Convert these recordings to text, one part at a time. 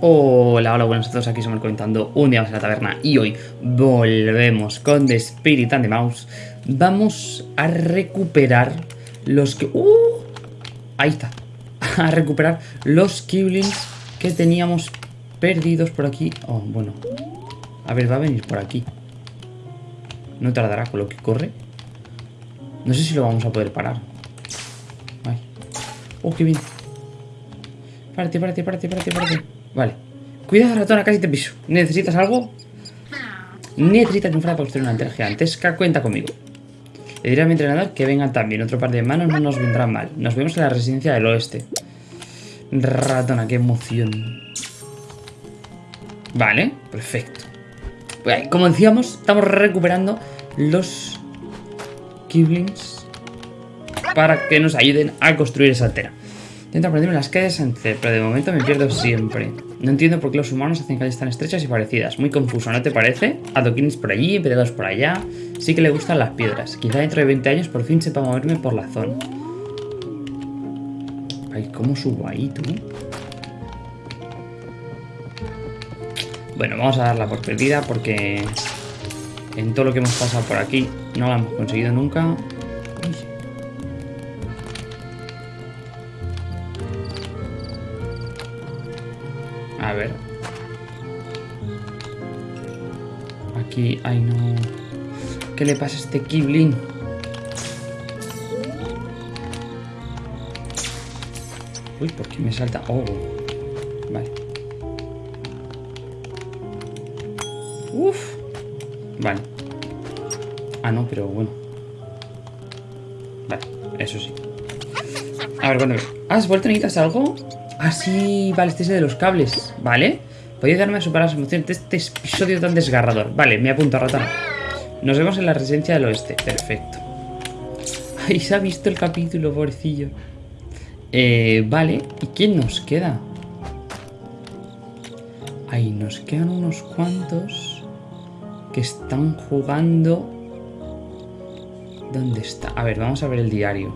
Hola, hola, buenas a todos, aquí somos comentando un día más en la taberna y hoy volvemos con The Spirit and the Mouse. Vamos a recuperar los que... ¡Uh! Ahí está. A recuperar los Kiblins que teníamos perdidos por aquí. Oh, bueno. A ver, va a venir por aquí. No tardará con lo que corre. No sé si lo vamos a poder parar. Ay. Oh, qué bien. Párate, párate, párate, párate, párate. Vale. Cuidado, ratona, casi te piso. ¿Necesitas algo? Necesitas un para construir una antena gigantesca. Cuenta conmigo. Le diré a mi entrenador que venga también. Otro par de manos no nos vendrán mal. Nos vemos en la residencia del oeste. Ratona, qué emoción. Vale, perfecto. Pues, como decíamos, estamos recuperando los Kiblings para que nos ayuden a construir esa antena. Intento aprenderme las calles antes, pero de momento me pierdo siempre. No entiendo por qué los humanos hacen calles tan estrechas y parecidas. Muy confuso, ¿no te parece? Adoquines por allí, empleados por allá. Sí que le gustan las piedras. Quizá dentro de 20 años por fin sepa moverme por la zona. Ay, ¿cómo subo ahí, tú? Bueno, vamos a darla por perdida porque en todo lo que hemos pasado por aquí no la hemos conseguido nunca. A ver. Aquí, ay no. ¿Qué le pasa a este Kiblin? Uy, ¿por qué me salta? Oh, vale. Uf. Vale. Ah, no, pero bueno. Vale, eso sí. A ver, bueno. ¿Has vuelto? ¿Necesitas algo? Ah, sí, vale, este es de los cables, ¿vale? Podéis darme a superar las emociones de este episodio tan desgarrador. Vale, me apunto a ratón. Nos vemos en la residencia del oeste. Perfecto. Ay, se ha visto el capítulo, pobrecillo. Eh, vale, ¿y quién nos queda? Ahí nos quedan unos cuantos que están jugando... ¿Dónde está? A ver, vamos a ver el diario.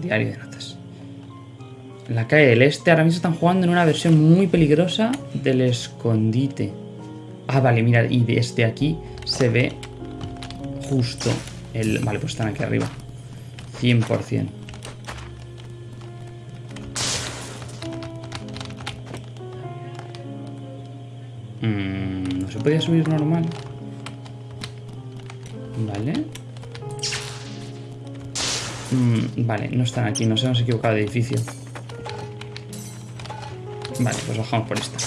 Diario de notas. La calle del este ahora mismo están jugando en una versión muy peligrosa del escondite. Ah, vale, mira, y desde aquí se ve justo el... Vale, pues están aquí arriba. 100%. Mm, no se podía subir normal. Vale. Mm, vale, no están aquí, nos hemos equivocado de edificio. Vale, pues bajamos por esta.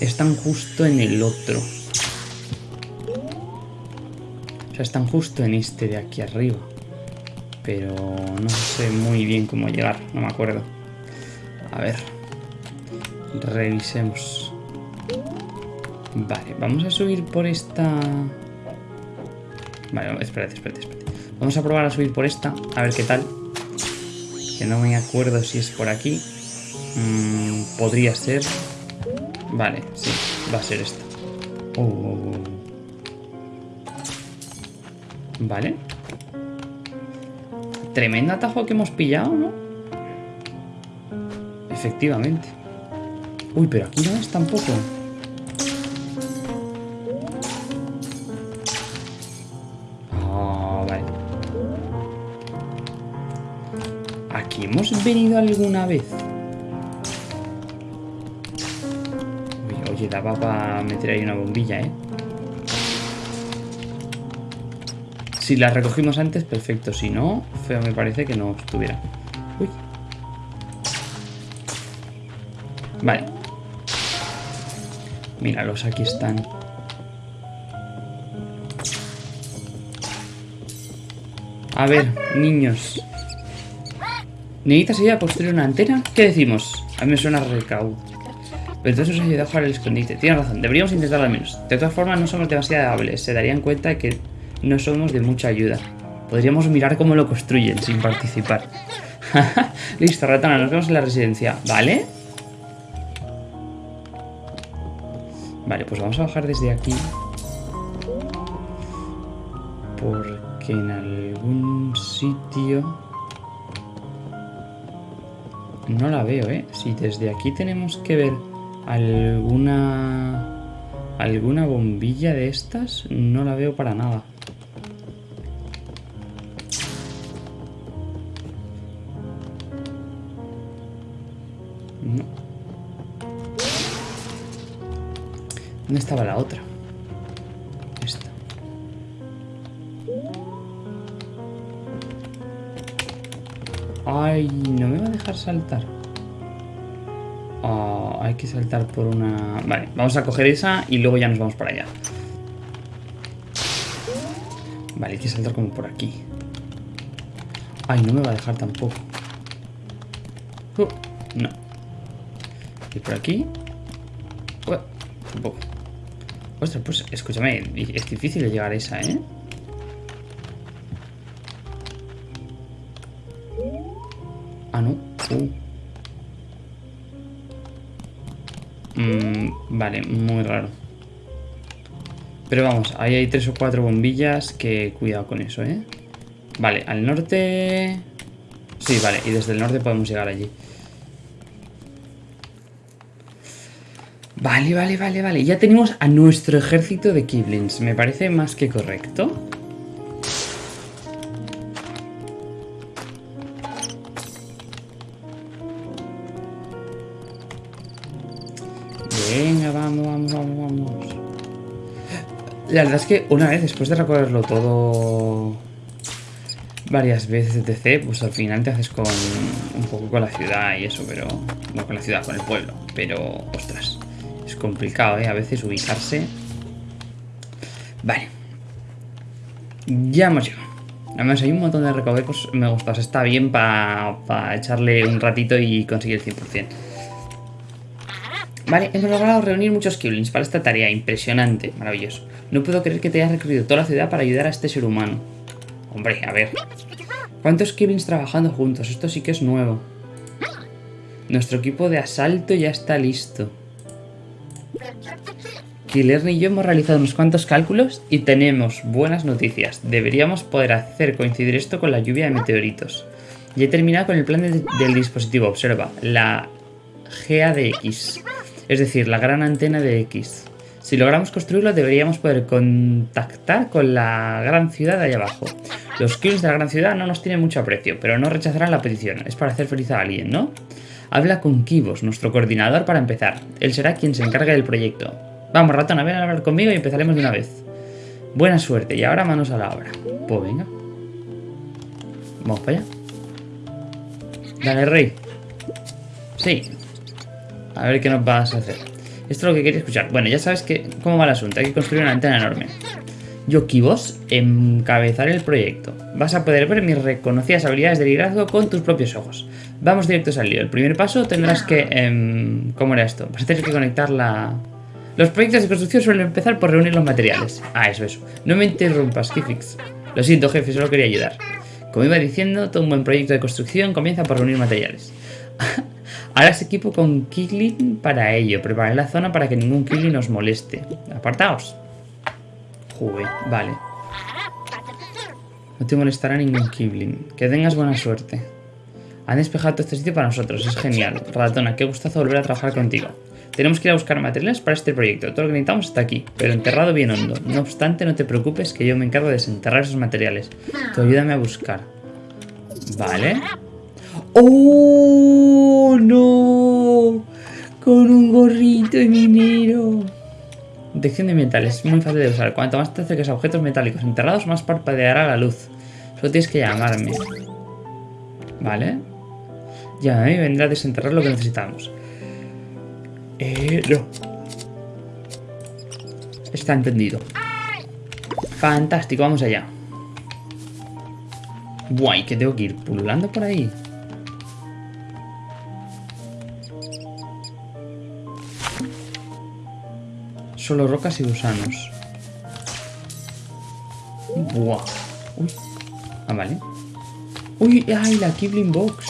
Están justo en el otro. O sea, están justo en este de aquí arriba. Pero no sé muy bien cómo llegar, no me acuerdo. A ver. Revisemos. Vale, vamos a subir por esta... Vale, espérate, espérate, espérate. Vamos a probar a subir por esta, a ver qué tal. Que no me acuerdo si es por aquí. Mm, podría ser... Vale, sí, va a ser esta. Oh, oh, oh. Vale. Tremendo atajo que hemos pillado, ¿no? Efectivamente. Uy, pero aquí no es tampoco. Ah, vale. ¿Aquí hemos venido alguna vez? Daba para meter ahí una bombilla, ¿eh? Si la recogimos antes, perfecto. Si no, feo me parece que no estuviera. Uy. Vale. Míralos, aquí están. A ver, niños. ¿Necesitas ayuda a construir una antena? ¿Qué decimos? A mí me suena recaudo. Pero entonces nos ayuda a jugar el escondite. Tienes razón, deberíamos intentarlo al menos. De todas formas, no somos demasiado hables. Se darían cuenta de que no somos de mucha ayuda. Podríamos mirar cómo lo construyen sin participar. Listo, ratona, nos vemos en la residencia. ¿Vale? Vale, pues vamos a bajar desde aquí. Porque en algún sitio... no la veo, ¿eh? Si desde aquí tenemos que ver alguna... Alguna bombilla de estas, no la veo para nada. No. ¿Dónde estaba la otra? Ay, no me va a dejar saltar. Hay que saltar por una... Vale, vamos a coger esa y luego ya nos vamos para allá. Vale, hay que saltar como por aquí. Ay, no me va a dejar tampoco. Uh, no. Y por aquí. Uh, tampoco. Ostras, pues escúchame, es difícil llegar a esa, ¿eh? Vale, muy raro. Pero vamos, ahí hay tres o cuatro bombillas que cuidado con eso, ¿eh? Vale, al norte... Sí, vale, y desde el norte podemos llegar allí. Vale, vale, vale, vale. Ya tenemos a nuestro ejército de Kiblins. Me parece más que correcto. La verdad es que una vez, después de recorrerlo todo varias veces, etc., pues al final te haces con un poco con la ciudad y eso, pero... No con la ciudad, con el pueblo. Pero, ostras, es complicado, ¿eh? A veces ubicarse. Vale. Ya hemos llegado. Además hay un montón de recovecos me gusta. está bien para echarle un ratito y conseguir el 100%. Vale, hemos logrado reunir muchos Kiblins para esta tarea. Impresionante, maravilloso. No puedo creer que te hayas recorrido toda la ciudad para ayudar a este ser humano. Hombre, a ver. ¿Cuántos Kiblins trabajando juntos? Esto sí que es nuevo. Nuestro equipo de asalto ya está listo. Killerny y yo hemos realizado unos cuantos cálculos y tenemos buenas noticias. Deberíamos poder hacer coincidir esto con la lluvia de meteoritos. Y he terminado con el plan del dispositivo. Observa, la GADX es decir, la gran antena de X. Si logramos construirlo, deberíamos poder contactar con la gran ciudad de allá abajo. Los kills de la gran ciudad no nos tienen mucho aprecio, pero no rechazarán la petición. Es para hacer feliz a alguien, ¿no? Habla con Kibos, nuestro coordinador, para empezar. Él será quien se encargue del proyecto. Vamos, ratón, a ver a hablar conmigo y empezaremos de una vez. Buena suerte, y ahora manos a la obra. Pues venga. Vamos para allá. Dale, rey. Sí, a ver qué nos vas a hacer. Esto es lo que quería escuchar. Bueno, ya sabes que cómo va el asunto. Hay que construir una antena enorme. Yo, Kibos, encabezaré el proyecto. Vas a poder ver mis reconocidas habilidades de liderazgo con tus propios ojos. Vamos directos al lío. El primer paso tendrás que... Eh, ¿Cómo era esto? Vas a tener que conectar la... Los proyectos de construcción suelen empezar por reunir los materiales. Ah, eso, eso. No me interrumpas, Kifix. Lo siento, jefe, solo quería ayudar. Como iba diciendo, todo un buen proyecto de construcción comienza por reunir materiales. Harás equipo con Kiglin para ello. Preparad la zona para que ningún Kiglin nos moleste. Apartaos. Joder, vale. No te molestará ningún Kiblin. Que tengas buena suerte. Han despejado todo este sitio para nosotros. Es genial. Ratona, qué gustazo volver a trabajar contigo. Tenemos que ir a buscar materiales para este proyecto. Todo lo que necesitamos está aquí, pero enterrado bien hondo. No obstante, no te preocupes que yo me encargo de desenterrar esos materiales. Tú ayúdame a buscar. Vale. ¡Oh, no! Con un gorrito de minero. Detección de metales, muy fácil de usar. Cuanto más te acerques a objetos metálicos enterrados, más parpadeará la luz. Solo tienes que llamarme. ¿Vale? Llámame y vendrá a desenterrar lo que necesitamos. Eh. Está entendido. Fantástico, vamos allá. Guay, que tengo que ir pululando por ahí. Solo rocas y gusanos. Buah. Uy. Ah, vale. Uy, ay, la Kibling Box.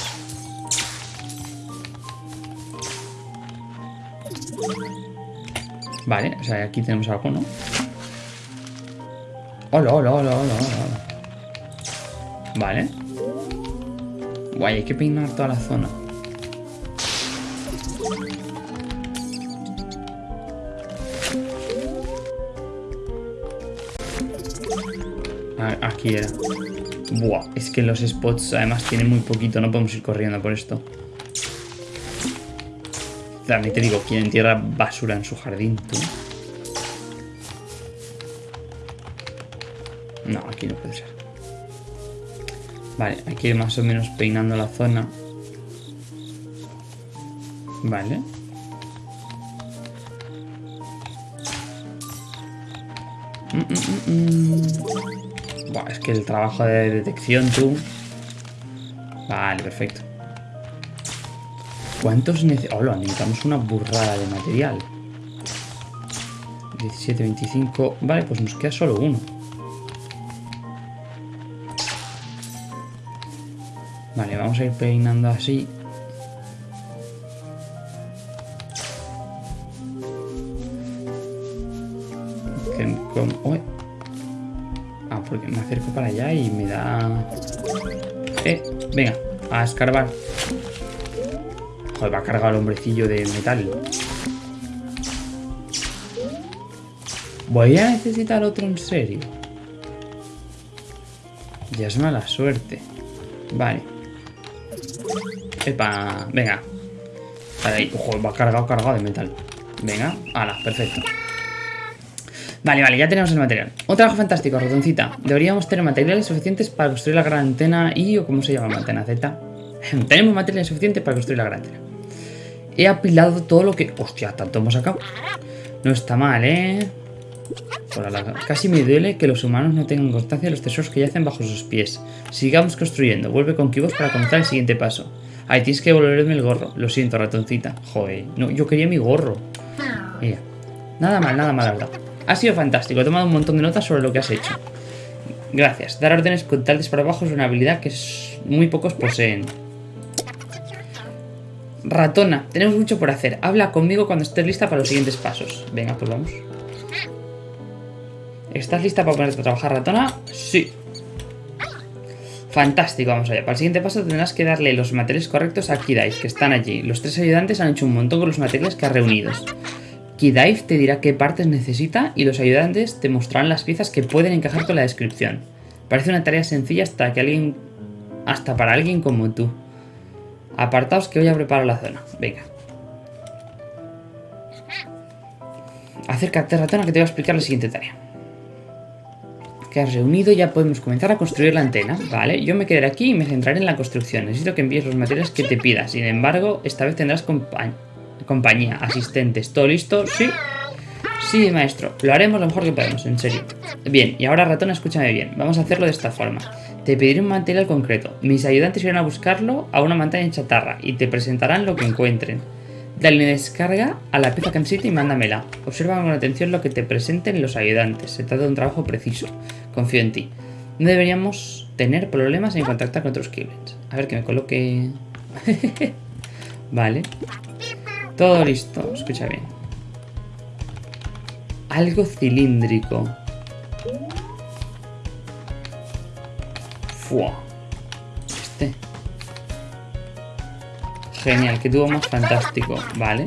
Vale, o sea, aquí tenemos algo, ¿no? Hola, hola, hola, hola, hola. Vale. Guay, hay que peinar toda la zona. Aquí era. Buah, es que los spots además tienen muy poquito, no podemos ir corriendo por esto. También te digo, ¿quién entierra basura en su jardín, tú? No, aquí no puede ser. Vale, ir más o menos peinando la zona. Vale. Mm, mm, mm, que el trabajo de detección, tú... Vale, perfecto. ¿Cuántos necesitamos? Oh, necesitamos una burrada de material. 17, 25... Vale, pues nos queda solo uno. Vale, vamos a ir peinando así. Me acerco para allá y me da... Eh, venga, a escarbar. Joder, va a cargar el hombrecillo de metal. Voy a necesitar otro en serio. Ya es mala suerte. Vale. Epa, venga. Vale, ahí. Ojo, va cargado, cargado de metal. Venga, ala, perfecto. Vale, vale, ya tenemos el material. Un trabajo fantástico, ratoncita. Deberíamos tener materiales suficientes para construir la gran antena y... o ¿Cómo se llama? Antena Z. tenemos materiales suficientes para construir la gran antena. He apilado todo lo que... Hostia, tanto hemos sacado. No está mal, ¿eh? Casi me duele que los humanos no tengan constancia de los tesoros que yacen bajo sus pies. Sigamos construyendo. Vuelve con Kibos para comenzar el siguiente paso. Ay, tienes que devolverme el gorro. Lo siento, ratoncita. Joder. No, yo quería mi gorro. Mira. Nada mal, nada mal, verdad. Ha sido fantástico. He tomado un montón de notas sobre lo que has hecho. Gracias. Dar órdenes con tal abajo es una habilidad que muy pocos poseen. Ratona, tenemos mucho por hacer. Habla conmigo cuando estés lista para los siguientes pasos. Venga, pues vamos. ¿Estás lista para ponerte a trabajar, ratona? Sí. Fantástico, vamos allá. Para el siguiente paso tendrás que darle los materiales correctos a Kidais, que están allí. Los tres ayudantes han hecho un montón con los materiales que has reunido. Kidaiv te dirá qué partes necesita y los ayudantes te mostrarán las piezas que pueden encajar con la descripción. Parece una tarea sencilla hasta que alguien. hasta para alguien como tú. Apartaos que voy a preparar la zona. Venga. Acércate, ratona, que te voy a explicar la siguiente tarea. Que has reunido, ya podemos comenzar a construir la antena. Vale, yo me quedaré aquí y me centraré en la construcción. Necesito que envíes los materiales que te pidas. Sin embargo, esta vez tendrás compañía compañía, asistentes, ¿todo listo? Sí. Sí, maestro, lo haremos lo mejor que podemos, en serio. Bien, y ahora ratón, escúchame bien, vamos a hacerlo de esta forma. Te pediré un material concreto, mis ayudantes irán a buscarlo a una montaña en chatarra y te presentarán lo que encuentren. Dale descarga a la pieza que y mándamela. Observa con atención lo que te presenten los ayudantes, se trata de un trabajo preciso. Confío en ti. No deberíamos tener problemas en contactar con otros Kiblins. A ver que me coloque... vale. Todo listo, escucha bien. Algo cilíndrico. Fua. Este. Genial, que tuvo más fantástico. Vale.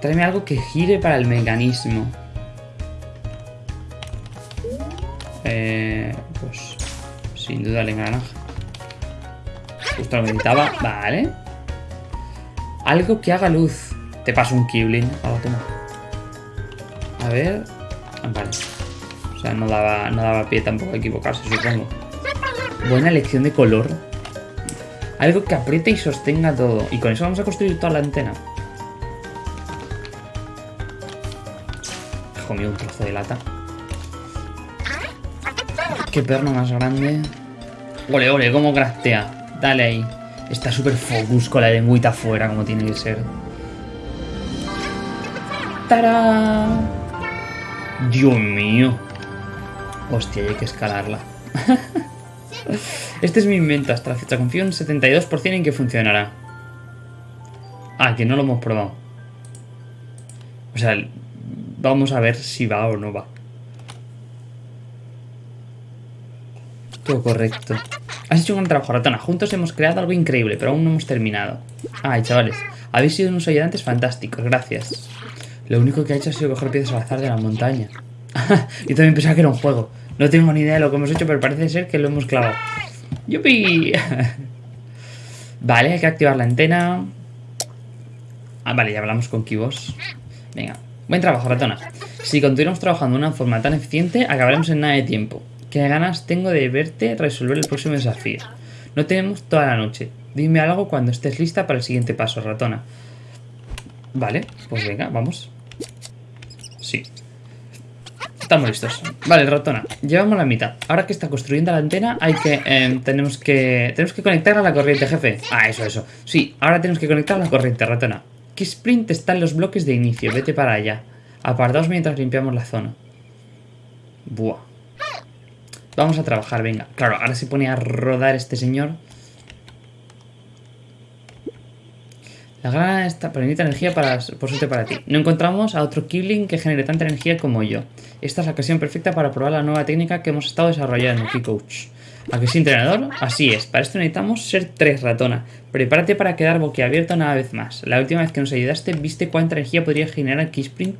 Tráeme algo que gire para el mecanismo. Eh, pues sin duda el engranaje. Justo lo necesitaba. Vale. Algo que haga luz. Te paso un Kiblin. Ahora toma. A ver. Vale. O sea, no daba, no daba pie tampoco a equivocarse, supongo. Buena elección de color. Algo que apriete y sostenga todo. Y con eso vamos a construir toda la antena. Hijo un trozo de lata. Qué perno más grande. Ole, ole, cómo craftea. Dale ahí. Está súper focus con la lengüita afuera, como tiene que ser. ¡Tara! Dios mío. Hostia, hay que escalarla. este es mi invento hasta la fecha. Confío un 72% en que funcionará. Ah, que no lo hemos probado. O sea, vamos a ver si va o no va. Todo correcto. Has hecho un gran trabajo, ratona. Juntos hemos creado algo increíble, pero aún no hemos terminado. Ay, chavales. Habéis sido unos ayudantes fantásticos, gracias. Lo único que ha hecho ha sido coger piezas al azar de la montaña. Yo también pensaba que era un juego. No tengo ni idea de lo que hemos hecho, pero parece ser que lo hemos clavado. ¡Yupi! vale, hay que activar la antena. Ah, vale, ya hablamos con Kibos. Venga, buen trabajo, ratona. Si continuamos trabajando de una forma tan eficiente, acabaremos en nada de tiempo. Qué ganas tengo de verte resolver el próximo desafío. No tenemos toda la noche. Dime algo cuando estés lista para el siguiente paso, ratona. Vale, pues venga, vamos. Sí. Estamos listos. Vale, ratona. Llevamos la mitad. Ahora que está construyendo la antena, hay que... Eh, tenemos que... Tenemos que conectarla a la corriente, jefe. Ah, eso, eso. Sí, ahora tenemos que conectar a la corriente, ratona. sprint está en los bloques de inicio. Vete para allá. Apartaos mientras limpiamos la zona. Buah. Vamos a trabajar, venga. Claro, ahora se pone a rodar este señor. La grana está permite energía para, por suerte para ti. No encontramos a otro Kibling que genere tanta energía como yo. Esta es la ocasión perfecta para probar la nueva técnica que hemos estado desarrollando, Coach. ¿A que sí, entrenador? Así es. Para esto necesitamos ser tres ratona. Prepárate para quedar boquiabierto una vez más. La última vez que nos ayudaste, viste cuánta energía podría generar Keyspring,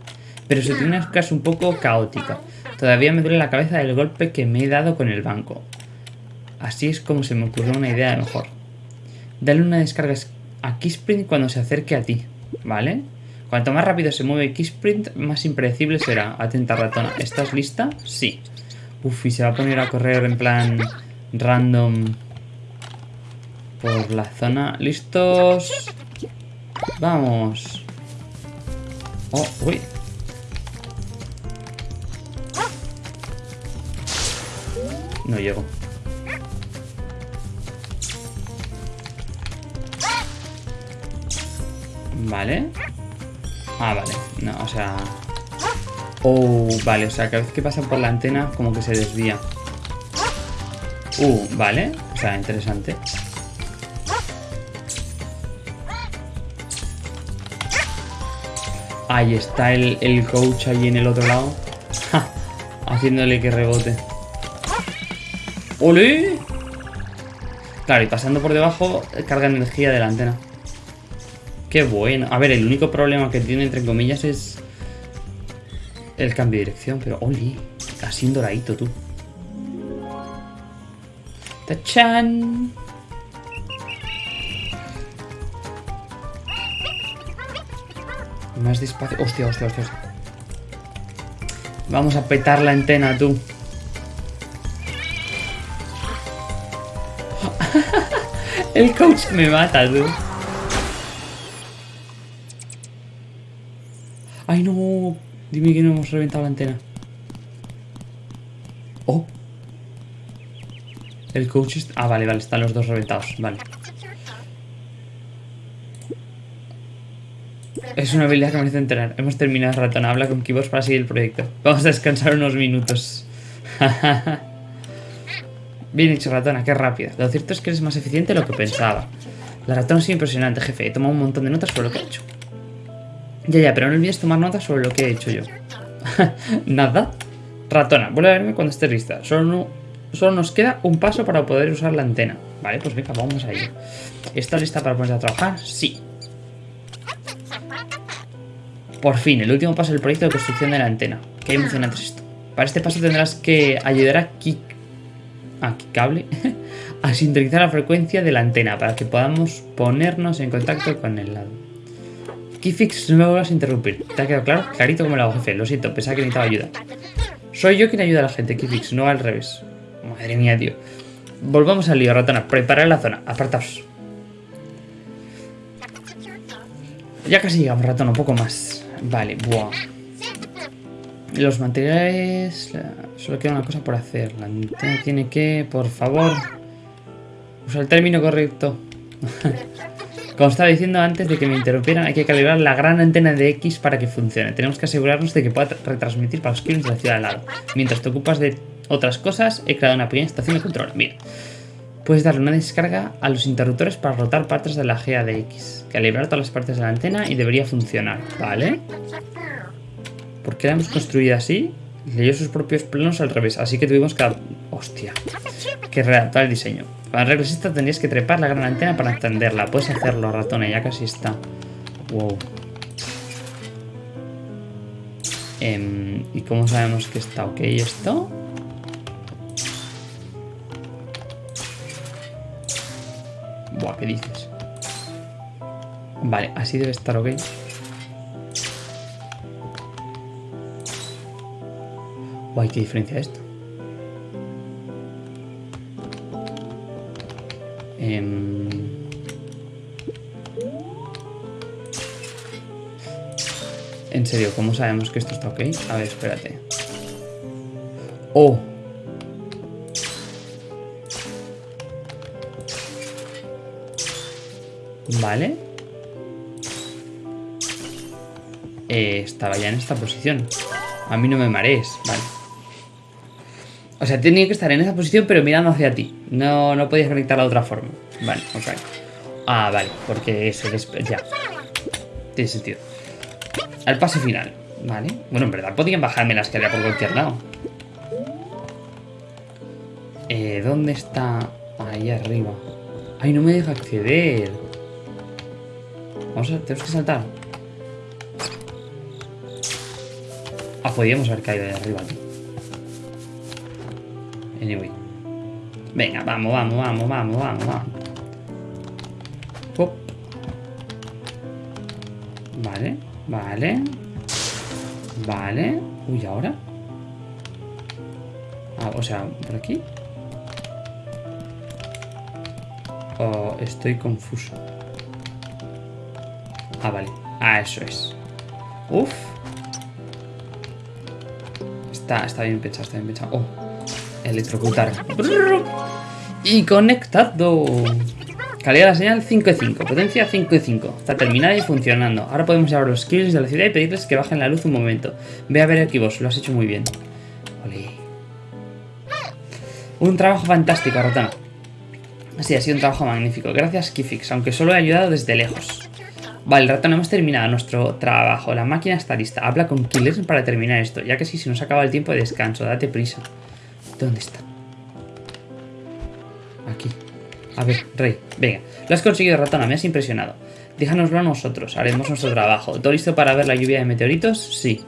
pero tiene una casa un poco caótica. Todavía me duele la cabeza del golpe que me he dado con el banco. Así es como se me ocurrió una idea mejor. Dale una descarga a Keysprint cuando se acerque a ti, ¿vale? Cuanto más rápido se mueve Keysprint, más impredecible será. Atenta ratona. ¿Estás lista? Sí. Uf, y se va a poner a correr en plan random por la zona. ¿Listos? Vamos. Oh, uy. No llego. Vale. Ah, vale. No, o sea... Oh, vale, o sea, cada vez que pasa por la antena como que se desvía. Uh, vale. O sea, interesante. Ahí está el, el coach ahí en el otro lado. Haciéndole que rebote. ¡Ole! Claro, y pasando por debajo carga energía de la antena. Qué bueno. A ver, el único problema que tiene, entre comillas, es el cambio de dirección. Pero, ¡ole! Así doradito, tú. ¡Tachan! Más despacio. Hostia, hostia, hostia. Vamos a petar la antena, tú. El coach me mata, tú. Ay, no. Dime que no hemos reventado la antena. Oh. El coach... está... Ah, vale, vale. Están los dos reventados. Vale. Es una habilidad que merece enterar. Hemos terminado ratón. Habla con Kibos para seguir el proyecto. Vamos a descansar unos minutos. Bien hecho, ratona, qué rápida. Lo cierto es que eres más eficiente de lo que pensaba. La ratona es impresionante, jefe. He tomado un montón de notas sobre lo que he hecho. Ya, ya, pero no olvides tomar notas sobre lo que he hecho yo. Nada. Ratona, vuelve a verme cuando estés lista. Solo, solo nos queda un paso para poder usar la antena. Vale, pues venga, vamos a ello. ¿Estás lista para ponerse a trabajar? Sí. Por fin, el último paso del proyecto de construcción de la antena. Qué emocionante es esto. Para este paso tendrás que ayudar a Kik aquí cable, a sintonizar la frecuencia de la antena para que podamos ponernos en contacto con el lado. Keyfix, no me vuelvas a interrumpir. ¿Te ha quedado claro? Clarito como lo hago, jefe. Lo siento, pensaba que necesitaba ayuda. Soy yo quien ayuda a la gente, Keyfix, no al revés. Madre mía, tío. Volvamos al lío, ratona. Preparar la zona. Apartaos. Ya casi llegamos, ratona. Un poco más. Vale, buah. Los materiales... Solo queda una cosa por hacer. La antena tiene que, por favor... Usa el término correcto. Como estaba diciendo antes de que me interrumpieran, hay que calibrar la gran antena de X para que funcione. Tenemos que asegurarnos de que pueda retransmitir para los clientes de la ciudad al lado. Mientras te ocupas de otras cosas, he creado una pequeña estación de control. Mira. Puedes darle una descarga a los interruptores para rotar partes de la GA de X. Calibrar todas las partes de la antena y debería funcionar. ¿Vale? ¿Por qué la hemos construido así? Leyó sus propios planos al revés, así que tuvimos que... ¡Hostia! Que redactar el diseño. Para esto tendrías que trepar la gran antena para entenderla. Puedes hacerlo, ratona, ya casi está. Wow. Em, ¿Y cómo sabemos que está ok esto? Buah, ¿qué dices? Vale, así debe estar ok. Guay, ¿qué diferencia esto? Em, En serio, ¿cómo sabemos que esto está ok? A ver, espérate. ¡Oh! Vale. Eh, estaba ya en esta posición. A mí no me marees, vale. O sea, tenía que estar en esa posición, pero mirando hacia ti. No, no podías conectarla de otra forma. Vale, ok. Ah, vale, porque eso es... Ya. Tiene sentido. Al paso final. Vale. Bueno, en verdad podían bajarme la escalera por cualquier lado. Eh, ¿Dónde está? Ahí arriba. Ay, no me deja acceder. Vamos a... Tenemos que saltar. Ah, podíamos haber caído de arriba aquí. Anyway. Venga, vamos, vamos, vamos, vamos, vamos, vamos. Vale, vale. Vale. Uy, ¿ahora? Ah, o sea, ¿por aquí? Oh, estoy confuso. Ah, vale. Ah, eso es. Uf. Está, está bien pensado, está bien pensado. Oh, electrocutar. Y conectado. Calidad de la señal 5 de 5. Potencia 5 de 5. Está terminada y funcionando. Ahora podemos llevar los kills de la ciudad y pedirles que bajen la luz un momento. Ve a ver aquí vos, lo has hecho muy bien. Un trabajo fantástico, Rotana. Sí, ha sido un trabajo magnífico. Gracias, Kifix, aunque solo he ayudado desde lejos. Vale, ratón, hemos terminado nuestro trabajo. La máquina está lista. Habla con Killers para terminar esto, ya que si se nos acaba el tiempo de descanso. Date prisa. ¿Dónde está? Aquí. A ver, Rey, venga. Lo has conseguido, ratona, me has impresionado. Déjanoslo a nosotros, haremos nuestro trabajo. ¿Todo listo para ver la lluvia de meteoritos? Sí.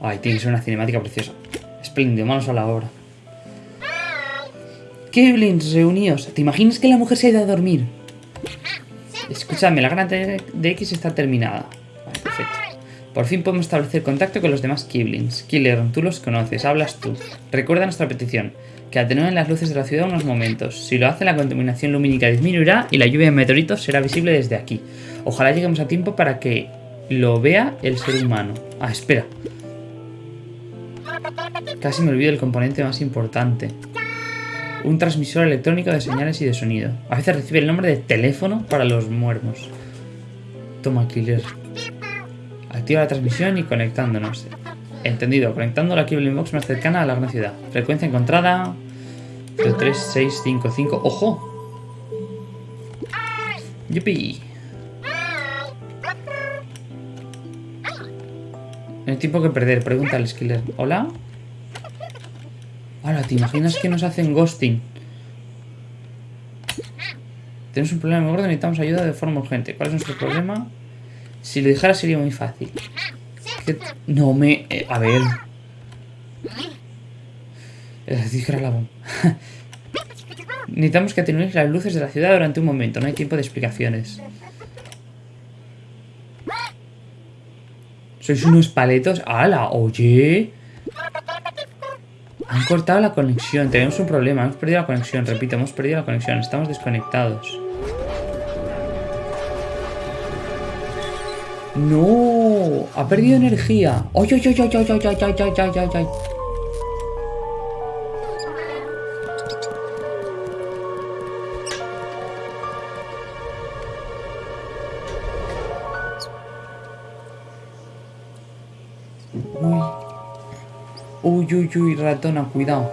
Ay, tiene que ser una cinemática preciosa. Espléndido, manos a la obra. Keblins, reuníos. ¿Te imaginas que la mujer se ha ido a dormir? Escúchame, la granja de X está terminada. Por fin podemos establecer contacto con los demás Kiblins. Killer, tú los conoces, hablas tú. Recuerda nuestra petición, que atenúen las luces de la ciudad unos momentos. Si lo hacen, la contaminación lumínica disminuirá y la lluvia de meteoritos será visible desde aquí. Ojalá lleguemos a tiempo para que lo vea el ser humano. Ah, espera. Casi me olvido del componente más importante. Un transmisor electrónico de señales y de sonido. A veces recibe el nombre de teléfono para los muermos. Toma, Killer. Activa la transmisión y conectándonos. Entendido, conectando la Kibling Box más cercana a la gran ciudad. Frecuencia encontrada... 3655. ¡Ojo! ¡Yupi! No hay tiempo que perder. Pregunta al Skiller. ¿Hola? Ahora, ¿te imaginas que nos hacen ghosting? Tenemos un problema gordo, necesitamos ayuda de forma urgente. ¿Cuál es nuestro problema? Si lo dijera sería muy fácil. No me... eh, a ver... Eh. Necesitamos que atenuéis las luces de la ciudad durante un momento. No hay tiempo de explicaciones. ¿Sois unos paletos? ¡Hala! ¡Oye! Han cortado la conexión. Tenemos un problema. Hemos perdido la conexión. Repito, hemos perdido la conexión. Estamos desconectados. ¡No! Ha perdido energía. ¡Ay, ay, ay, ay, ay, ay, ay, ay, ay, ay, ay! Uy. Uy, uy, uy, ratona, cuidado.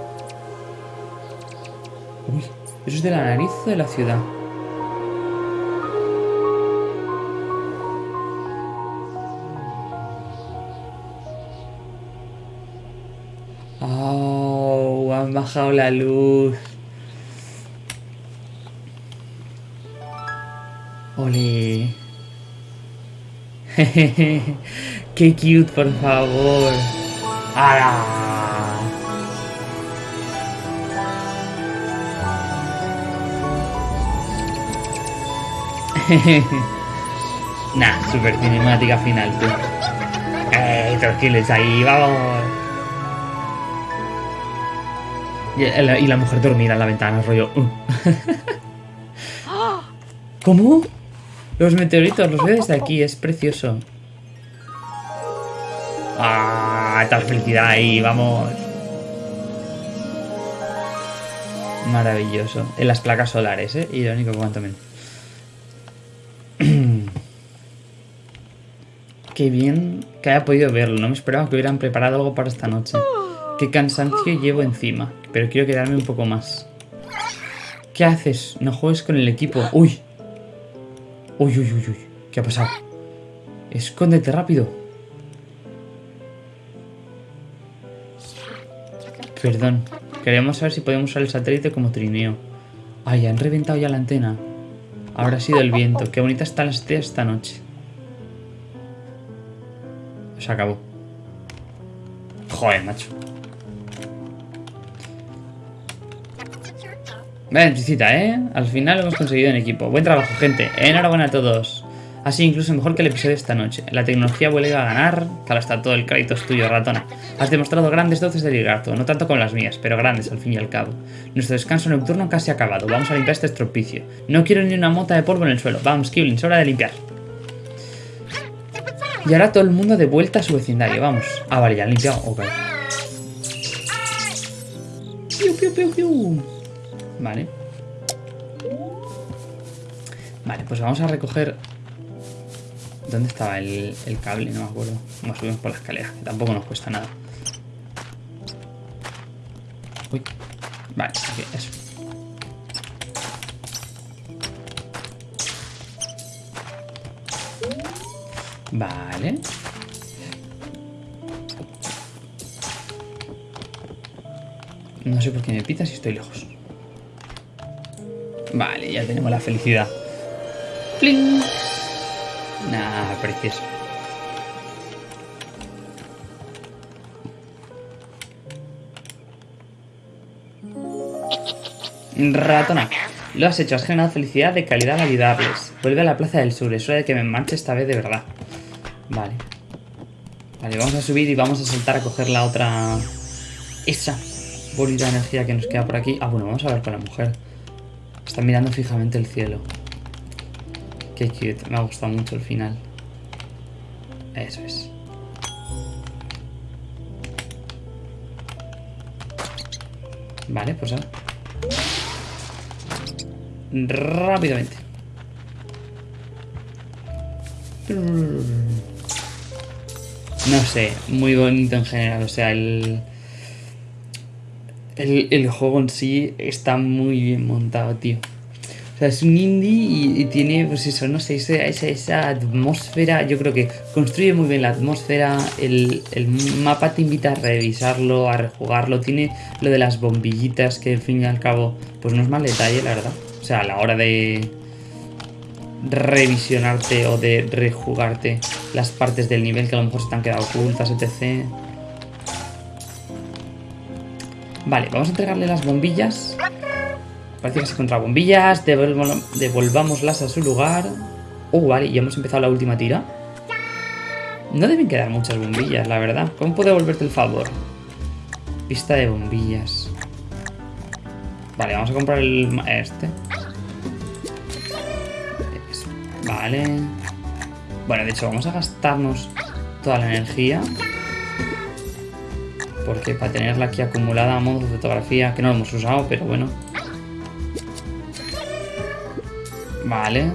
Uy, ¿eso es de la nariz de la ciudad? Bajado la luz. Ole. Qué cute, por favor. ¡Hala! nah, super cinemática final, tú. ¡Eh, tranquilos ahí, vamos! Y la mujer dormida en la ventana, rollo. Uh. ¿Cómo? Los meteoritos, los veo desde aquí, es precioso. ¡Ah! Tal felicidad ahí, vamos. Maravilloso. En las placas solares, ¿eh? Irónico cuanto menos. Qué bien que haya podido verlo. No me esperaba que hubieran preparado algo para esta noche. Qué cansancio llevo encima. Pero quiero quedarme un poco más. ¿Qué haces? No juegues con el equipo. ¡Uy! Uy, uy, uy, uy. ¿Qué ha pasado? Escóndete rápido. Perdón. Queremos saber si podemos usar el satélite como trineo. Ay, han reventado ya la antena. Habrá sido el viento. Qué bonita están las estrellas esta noche. Se acabó. Joder, macho. Vaya visita, ¿eh? Al final lo hemos conseguido en equipo. Buen trabajo, gente. Enhorabuena a todos. Así incluso mejor que el episodio de esta noche. La tecnología vuelve a ganar. Claro, está todo el crédito es tuyo, ratona. Has demostrado grandes dotes de ligarto. No tanto como las mías, pero grandes al fin y al cabo. Nuestro descanso nocturno casi ha acabado. Vamos a limpiar este estropicio. No quiero ni una mota de polvo en el suelo. Vamos, Kivlin, es hora de limpiar. Y ahora todo el mundo de vuelta a su vecindario. Vamos. Ah, vale, ya limpiado. Ok. Piu, piu, piu, piu. Vale. Vale, pues vamos a recoger... ¿Dónde estaba el, cable? No me acuerdo. Nos subimos por la escalera, que tampoco nos cuesta nada. Uy. Vale, aquí, eso. Vale. No sé por qué me pita si estoy lejos. Vale, ya tenemos la felicidad. ¡Pling! Nah, precioso. Ratona. Lo has hecho, has generado felicidad de calidad validables. Vuelve a la Plaza del Sur, es hora de que me marche esta vez de verdad. Vale. Vale, vamos a subir y vamos a saltar a coger la otra... Esa bolita de energía que nos queda por aquí. Ah, bueno, vamos a ver con la mujer. Está mirando fijamente el cielo. Qué cute, me ha gustado mucho el final. Eso es. Vale, pues ahora. Rápidamente. No sé, muy bonito en general. O sea, el el, juego en sí está muy bien montado, tío. O sea, es un indie y, tiene, pues eso, no sé, esa, esa, atmósfera. Yo creo que construye muy bien la atmósfera. El, mapa te invita a revisarlo, a rejugarlo. Tiene lo de las bombillitas, que al fin y al cabo, pues no es mal detalle, la verdad. O sea, a la hora de revisionarte o de rejugarte las partes del nivel que a lo mejor han quedado ocultas, etc. Vale, vamos a entregarle las bombillas. Parece que se encuentra bombillas. devolvámoslas a su lugar. Oh, vale, ya hemos empezado la última tira. No deben quedar muchas bombillas, la verdad. ¿Cómo puedo devolverte el favor? Pista de bombillas. Vale, vamos a comprar el... este. Vale. Bueno, de hecho, vamos a gastarnos toda la energía. Porque para tenerla aquí acumulada a modo de fotografía, que no lo hemos usado, pero bueno. Vale.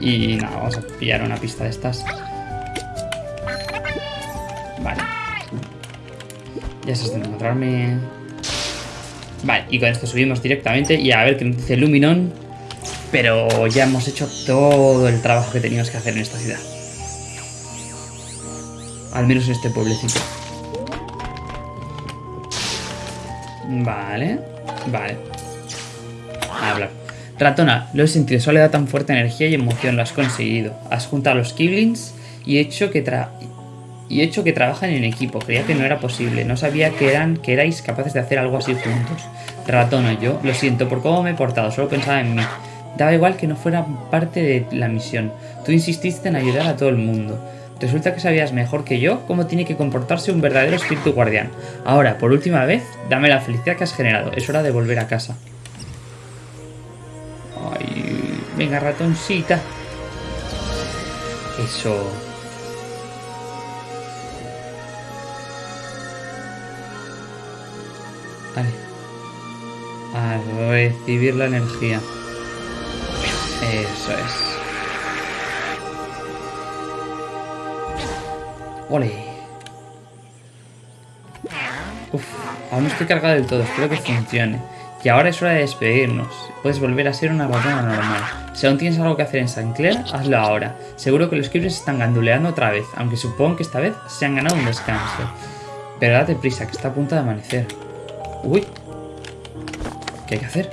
Y nada, vamos a pillar una pista de estas. Vale. Ya se está encontrarme... Vale, y con esto subimos directamente y a ver qué nos dice Luminon. Pero ya hemos hecho todo el trabajo que teníamos que hacer en esta ciudad. Al menos en este pueblecito. Vale, vale. Habla. Ratona, lo he sentido, solo da tan fuerte energía y emoción, lo has conseguido. Has juntado a los Kiblins y he hecho que tra y hecho que trabajan en equipo. Creía que no era posible. No sabía que eran que erais capaces de hacer algo así juntos. Ratón o yo. Lo siento por cómo me he portado. Solo pensaba en mí. Daba igual que no fuera parte de la misión. Tú insististe en ayudar a todo el mundo. Resulta que sabías mejor que yo cómo tiene que comportarse un verdadero espíritu guardián. Ahora, por última vez, dame la felicidad que has generado. Es hora de volver a casa. Ay, venga, ratoncita. Eso. Vale. A recibir la energía. Eso es. ¡Ole! Uf, aún no estoy cargado del todo, espero que funcione. Y ahora es hora de despedirnos. Puedes volver a ser una ratona normal. Si aún tienes algo que hacer en San Clair, hazlo ahora. Seguro que los Kibbles están ganduleando otra vez, aunque supongo que esta vez se han ganado un descanso. Pero date prisa, que está a punto de amanecer. Uy. ¿Qué hay que hacer?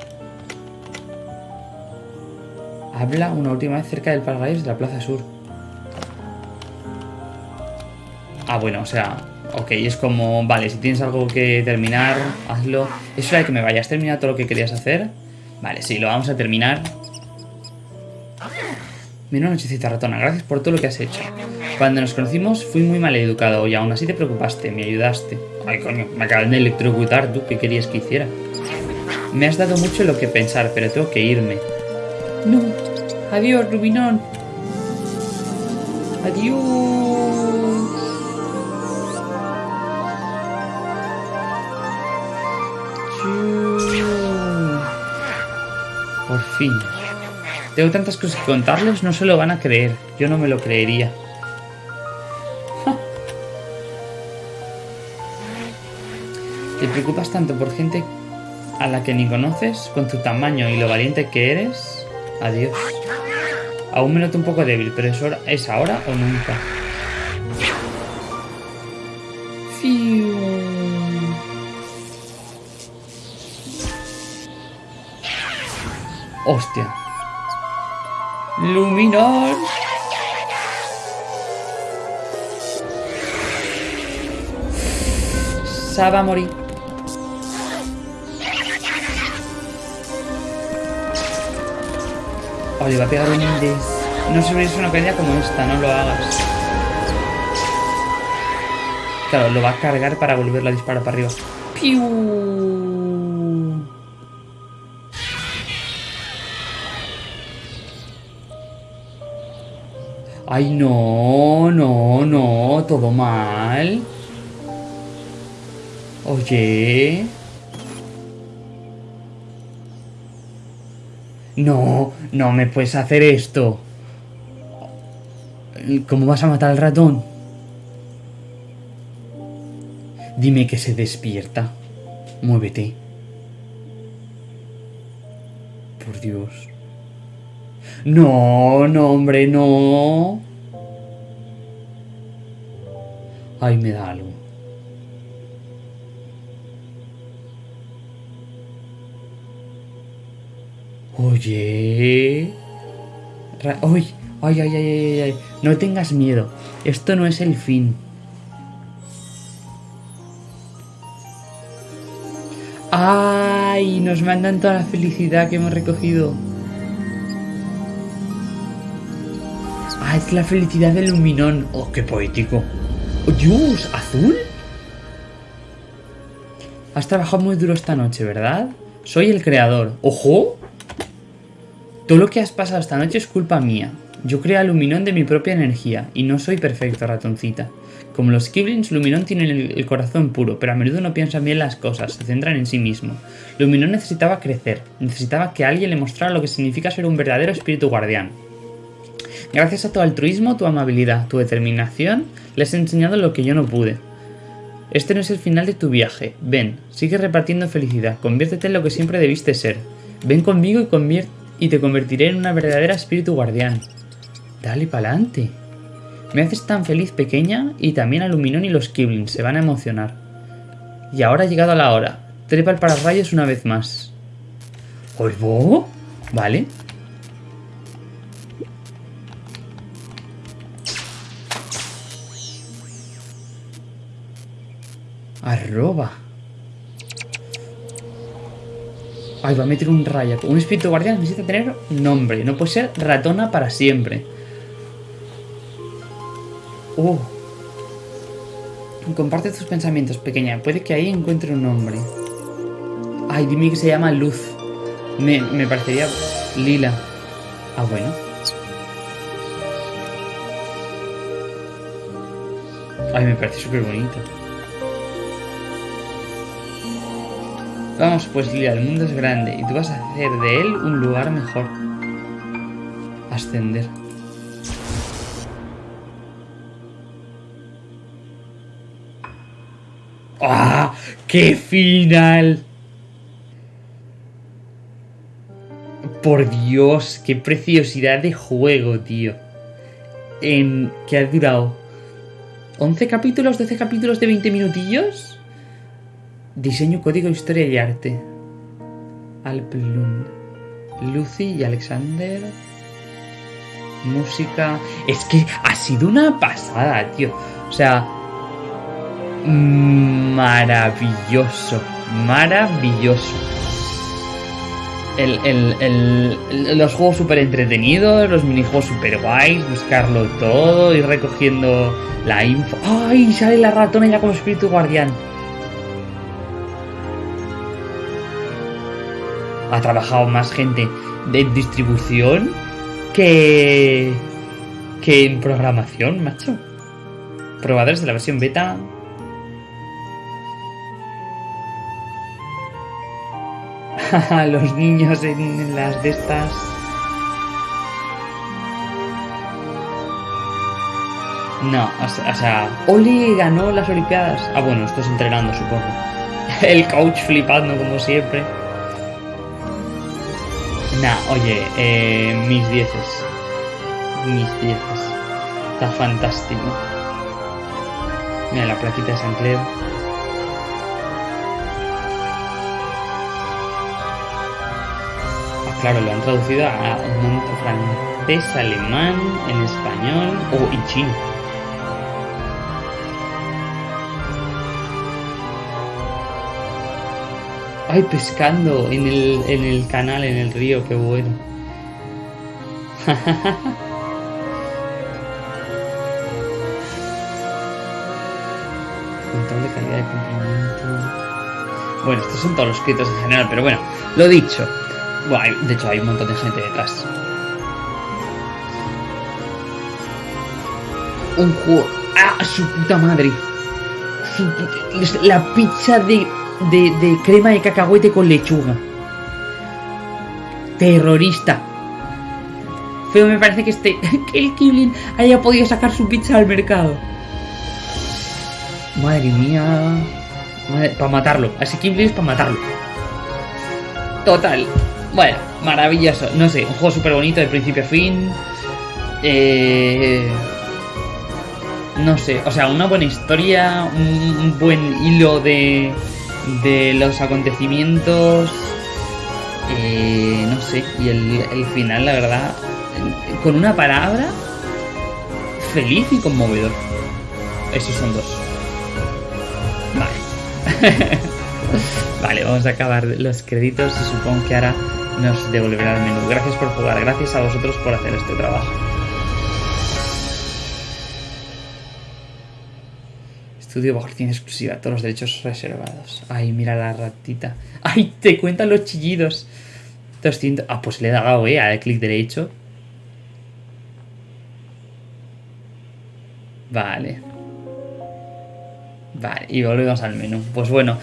Habla una última vez cerca del paraíso de la Plaza Sur. Ah, bueno, o sea, ok, es como, vale, si tienes algo que terminar, hazlo. Es hora de que me vayas, terminado todo lo que querías hacer? Vale, sí, lo vamos a terminar. Menos nochecita ratona, gracias por todo lo que has hecho. Cuando nos conocimos fui muy mal educado y aún así te preocupaste, me ayudaste. Ay, coño, me acaban de electrocutar, ¿tú qué querías que hiciera? Me has dado mucho lo que pensar, pero tengo que irme. No, adiós, Rubinón. Adiós. Fin. Tengo tantas cosas que contarles, no se lo van a creer. Yo no me lo creería. ¿Te preocupas tanto por gente a la que ni conoces? Con tu tamaño y lo valiente que eres. Adiós. Aún me noto un poco débil, pero es, hora, es ahora o nunca. Hostia. Luminor. Saba a morir. Oh, le va a pegar un des. No es una caída como esta, no lo hagas. Claro, lo va a cargar para volverlo a disparar para arriba. ¡Piu! Ay, no, no, no, todo mal. Oye. No, no me puedes hacer esto. ¿Cómo vas a matar al ratón? Dime que se despierta. Muévete. Por Dios. No, no, hombre, no. Ay, me da algo. Oye. Ay, ay, ay, ay, ay. No tengas miedo. Esto no es el fin. ¡Ay! Nos mandan toda la felicidad que hemos recogido. Ah, es la felicidad del luminón. ¡Oh, qué poético! ¡Oh, Dios! ¿Azul? Has trabajado muy duro esta noche, ¿verdad? Soy el creador. ¡Ojo! Todo lo que has pasado esta noche es culpa mía. Yo creo a Luminón de mi propia energía, y no soy perfecto, ratoncita. Como los Kiblins, Luminón tiene el, corazón puro, pero a menudo no piensan bien las cosas, se centran en sí mismo. Luminón necesitaba crecer, necesitaba que alguien le mostrara lo que significa ser un verdadero espíritu guardián. Gracias a tu altruismo, tu amabilidad, tu determinación, les he enseñado lo que yo no pude. Este no es el final de tu viaje. Ven, sigue repartiendo felicidad, conviértete en lo que siempre debiste ser. Ven conmigo y, te convertiré en una verdadera espíritu guardián. Dale pa'lante. Me haces tan feliz pequeña y también a Luminón y los Kiblins se van a emocionar. Y ahora ha llegado la hora. Trepa el pararrayos una vez más. ¿Oigo? Vale. Arroba. Ay, va a meter un rayo. Un espíritu guardián necesita tener nombre. No puede ser ratona para siempre. Uh. Comparte tus pensamientos, pequeña. Puede que ahí encuentre un nombre. Ay, dime que se llama Luz. Me, me parecería lila. Ah, bueno. Ay, me parece súper bonito. Vamos pues, Lila, el mundo es grande y tú vas a hacer de él un lugar mejor. Ascender. ¡Ah! ¡Qué final! Por Dios, qué preciosidad de juego, tío. En que ha durado 11 capítulos, 12 capítulos de 20 minutillos. Diseño, código, historia y arte. Alplun. Lucy y Alexander. Música. Es que ha sido una pasada, tío. O sea. Maravilloso. Maravilloso. El, el, el, los juegos súper entretenidos, los minijuegos súper guays, buscarlo todo, ir recogiendo la info. ¡Ay! Sale la ratona ya como espíritu guardián. Ha trabajado más gente de distribución que. que en programación, macho. Probadores de la versión beta los niños en las de estas. No, o sea, Oli ganó las Olimpiadas. Ah, bueno, estás entrenando, supongo. El coach flipando como siempre. Nah, oye, eh, mis dieces. Mis dieces. Está fantástico. Mira la plaquita de San Cleo. claro, lo han traducido a francés, alemán, en español o y chino. Ay, pescando en el, en el canal, en el río, qué bueno. Control de calidad de cumplimiento. Bueno, estos son todos los escritos en general, pero bueno, lo dicho. Bueno, de hecho hay un montón de gente detrás. Un juego... ¡Ah! ¡Su puta madre! La pizza de, de, crema de cacahuete con lechuga. Terrorista. Feo me parece que este... Que el Kiblin haya podido sacar su pizza al mercado. Madre mía. para matarlo. Así Kiblin es para matarlo. Total. Bueno, maravilloso. No sé, un juego súper bonito de principio a fin. Eh, no sé, o sea, una buena historia, un, buen hilo de, de los acontecimientos. Eh, no sé, y el, final, la verdad, con una palabra, feliz y conmovedor. Esos son dos. Vale. vale, vamos a acabar los créditos y supongo que ahora nos devolverá el menú. Gracias por jugar, gracias a vosotros por hacer este trabajo. Estudio licencia exclusiva, todos los derechos reservados. Ay, mira la ratita. Ay, te cuentan los chillidos. 200. Ah, pues le he dado, eh, al clic derecho. Vale. Vale, y volvemos al menú. Pues bueno,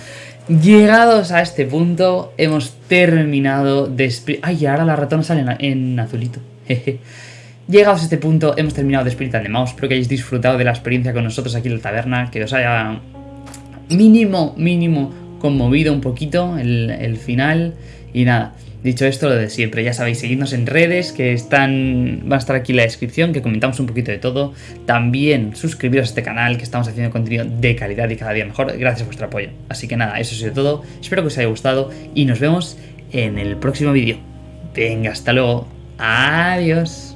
Llegados a este punto, hemos terminado de... Ay, ahora la ratona sale en, azulito. Llegados a este punto, hemos terminado de Spirit and the Mouse. Espero que hayáis disfrutado de la experiencia con nosotros aquí en la taberna. Que os haya mínimo, mínimo conmovido un poquito el, final. Y nada, Dicho esto, lo de siempre, ya sabéis, seguidnos en redes que están, va a estar aquí en la descripción, que comentamos un poquito de todo. También suscribiros a este canal, que estamos haciendo contenido de calidad y cada día mejor, gracias a vuestro apoyo. Así que nada, eso ha sido todo, espero que os haya gustado y nos vemos en el próximo vídeo. Venga, hasta luego, adiós.